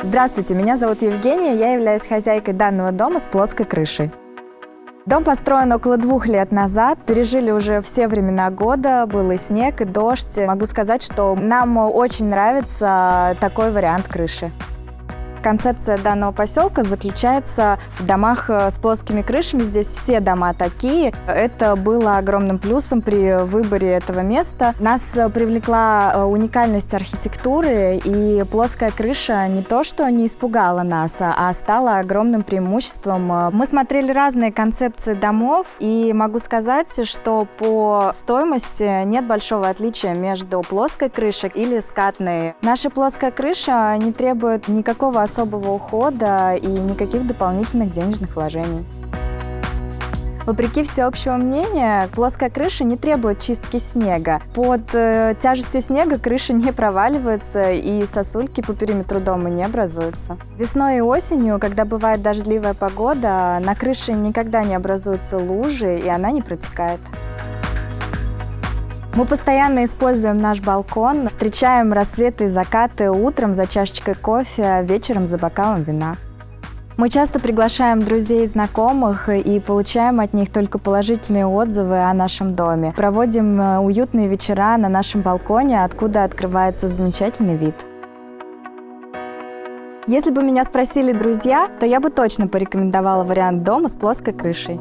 Здравствуйте, меня зовут Евгения, я являюсь хозяйкой данного дома с плоской крышей. Дом построен около двух лет назад. Пережили уже все времена года, был и снег, и дождь. Могу сказать, что нам очень нравится такой вариант крыши. Концепция данного поселка заключается в домах э, с плоскими крышами. Здесь все дома такие. Это было огромным плюсом при выборе этого места. Нас э, привлекла э, уникальность архитектуры, и плоская крыша не то, что не испугала нас, а стала огромным преимуществом. Мы смотрели разные концепции домов, и могу сказать, что по стоимости нет большого отличия между плоской крышей или скатной. Наша плоская крыша не требует никакого особого ухода и никаких дополнительных денежных вложений. Вопреки всеобщего мнения, плоская крыша не требует чистки снега. Под э, тяжестью снега крыша не проваливается и сосульки по периметру дома не образуются. Весной и осенью, когда бывает дождливая погода, на крыше никогда не образуются лужи и она не протекает. Мы постоянно используем наш балкон, встречаем рассветы и закаты утром за чашечкой кофе, а вечером за бокалом вина. Мы часто приглашаем друзей и знакомых и получаем от них только положительные отзывы о нашем доме. Проводим э, уютные вечера на нашем балконе, откуда открывается замечательный вид. Если бы меня спросили друзья, то я бы точно порекомендовала вариант дома с плоской крышей.